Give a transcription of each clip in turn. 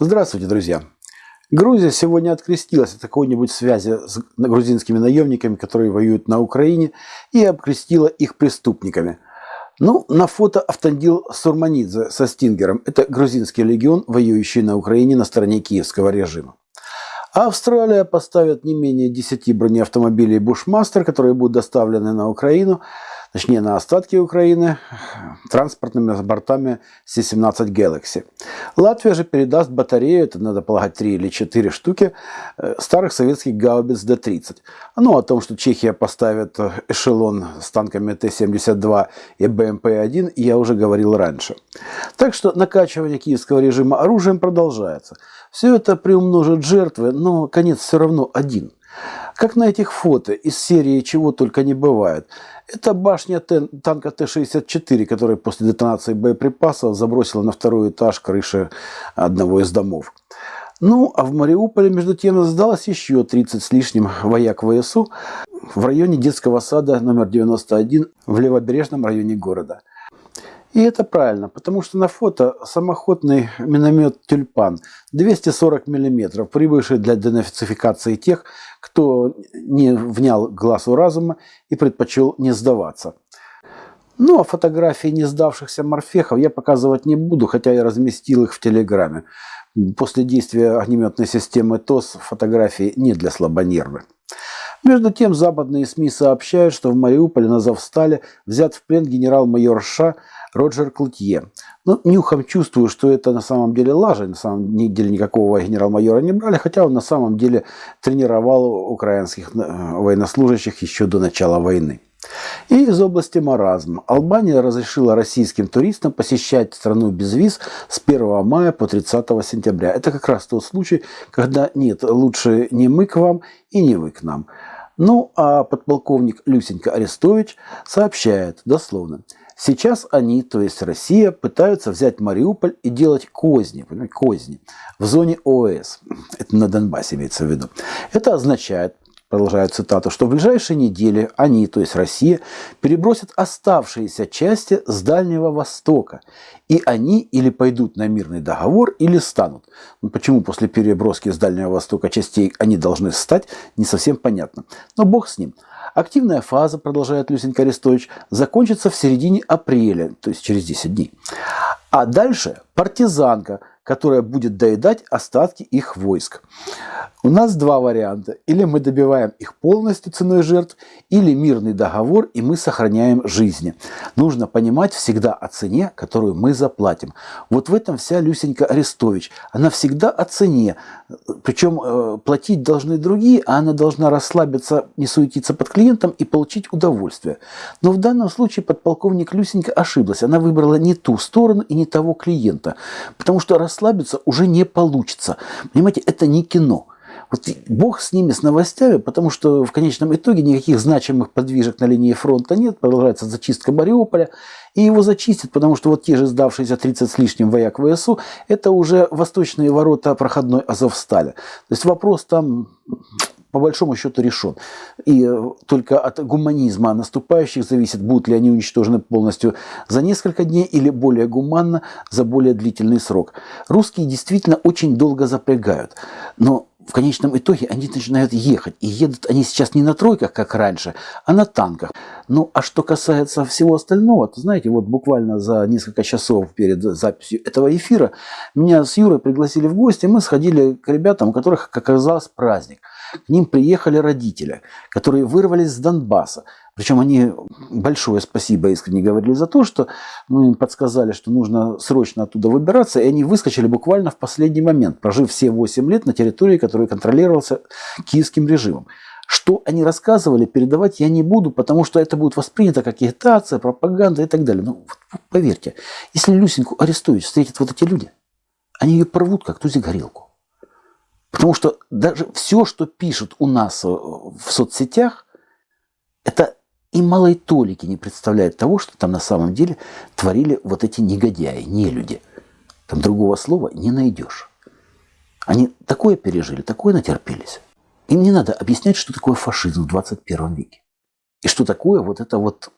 Здравствуйте, друзья! Грузия сегодня открестилась от какой-нибудь связи с грузинскими наемниками, которые воюют на Украине, и обкрестила их преступниками. Ну, на фото Автандил Сурманидзе со Стингером. Это грузинский легион, воюющий на Украине на стороне киевского режима. Австралия поставит не менее 10 бронеавтомобилей Бушмастер, которые будут доставлены на Украину – точнее на остатки Украины, транспортными бортами C-17 Galaxy. Латвия же передаст батарею, это надо полагать 3 или 4 штуки, э, старых советских гаубиц Д-30. Ну, о том, что Чехия поставит э, эшелон с танками Т-72 и БМП-1, я уже говорил раньше. Так что накачивание киевского режима оружием продолжается. Все это приумножит жертвы, но конец все равно один – как на этих фото из серии «Чего только не бывает». Это башня танка Т-64, которая после детонации боеприпасов забросила на второй этаж крыши одного из домов. Ну, а в Мариуполе, между тем, сдалось еще 30 с лишним вояк ВСУ в районе детского сада номер 91 в левобережном районе города – и это правильно, потому что на фото самоходный миномет «Тюльпан» 240 мм, прибывший для денацификации тех, кто не внял глазу разума и предпочел не сдаваться. Ну, а фотографии не сдавшихся морфехов я показывать не буду, хотя я разместил их в Телеграме. После действия огнеметной системы ТОС фотографии не для слабонервных. Между тем, западные СМИ сообщают, что в Мариуполе на Завстале взят в плен генерал-майор Ша Роджер Клутье. Ну, нюхом чувствую, что это на самом деле лажа. На самом деле никакого генерал-майора не брали, хотя он на самом деле тренировал украинских э, военнослужащих еще до начала войны. И из области маразма. Албания разрешила российским туристам посещать страну без виз с 1 мая по 30 сентября. Это как раз тот случай, когда нет, лучше не мы к вам и не вы к нам. Ну, а подполковник Люсенька Арестович сообщает дословно. Сейчас они, то есть Россия, пытаются взять Мариуполь и делать козни, козни в зоне ОС. Это на Донбассе имеется в виду. Это означает, продолжаю цитату, что в ближайшие недели они, то есть Россия, перебросят оставшиеся части с Дальнего Востока. И они или пойдут на мирный договор, или станут. Но почему после переброски с Дальнего Востока частей они должны стать, не совсем понятно. Но бог с ним. Активная фаза, продолжает Люсенька Арестович, закончится в середине апреля, то есть через 10 дней. А дальше партизанка, которая будет доедать остатки их войск. У нас два варианта. Или мы добиваем их полностью ценой жертв, или мирный договор, и мы сохраняем жизни. Нужно понимать всегда о цене, которую мы заплатим. Вот в этом вся Люсенька Арестович. Она всегда о цене. Причем э, платить должны другие, а она должна расслабиться, не суетиться под клиентом и получить удовольствие. Но в данном случае подполковник Люсенька ошиблась. Она выбрала не ту сторону и не того клиента. Потому что расслабиться уже не получится. Понимаете, это не кино. Бог с ними, с новостями, потому что в конечном итоге никаких значимых подвижек на линии фронта нет, продолжается зачистка Мариуполя, и его зачистят, потому что вот те же сдавшиеся 30 с лишним вояк ВСУ, это уже восточные ворота проходной Азовстали. То есть вопрос там по большому счету решен. И э, только от гуманизма наступающих зависит, будут ли они уничтожены полностью за несколько дней или более гуманно за более длительный срок. Русские действительно очень долго запрягают, но в конечном итоге они начинают ехать. И едут они сейчас не на тройках, как раньше, а на танках. Ну, а что касается всего остального, то знаете, вот буквально за несколько часов перед записью этого эфира меня с Юрой пригласили в гости, мы сходили к ребятам, у которых, как оказалось, праздник. К ним приехали родители, которые вырвались с Донбасса. Причем они большое спасибо искренне говорили за то, что мы им подсказали, что нужно срочно оттуда выбираться, и они выскочили буквально в последний момент, прожив все 8 лет на территории, которая контролировался киевским режимом. Что они рассказывали, передавать я не буду, потому что это будет воспринято как агитация, пропаганда и так далее. Но ну, вот, поверьте, если Люсеньку Арестович встретят вот эти люди, они ее порвут, как тузик горелку. Потому что даже все, что пишут у нас в соцсетях, это и малой толики не представляет того, что там на самом деле творили вот эти негодяи, не люди. Там другого слова не найдешь. Они такое пережили, такое натерпелись. Им не надо объяснять, что такое фашизм в 21 веке. И что такое вот это вот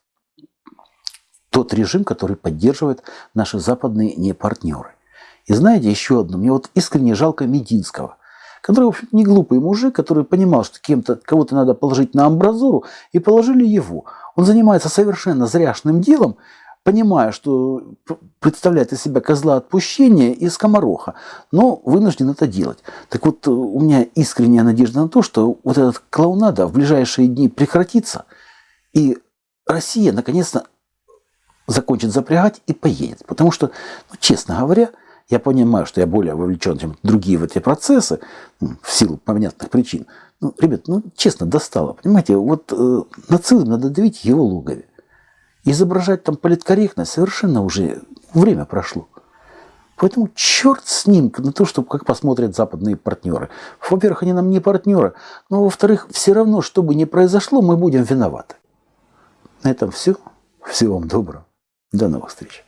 тот режим, который поддерживает наши западные не партнеры. И знаете, еще одно, мне вот искренне жалко Мединского, который, в общем не глупый мужик, который понимал, что кем-то, кого-то надо положить на амбразуру, и положили его. Он занимается совершенно зряшным делом, понимая, что представляет из себя козла отпущения и скомороха, но вынужден это делать. Так вот, у меня искренняя надежда на то, что вот этот клоунада в ближайшие дни прекратится, и Россия наконец-то закончит запрягать и поедет. Потому что, ну, честно говоря, я понимаю, что я более вовлечен, чем другие в эти процессы, ну, в силу понятных причин. Ну, ребят, ну, честно, достало. Понимаете, вот э, нацизм надо давить его логове. Изображать там политкорректность совершенно уже время прошло. Поэтому черт с ним на то, чтобы как посмотрят западные партнеры. Во-первых, они нам не партнеры, но во-вторых, все равно, что бы ни произошло, мы будем виноваты. На этом все. Всего вам доброго. До новых встреч.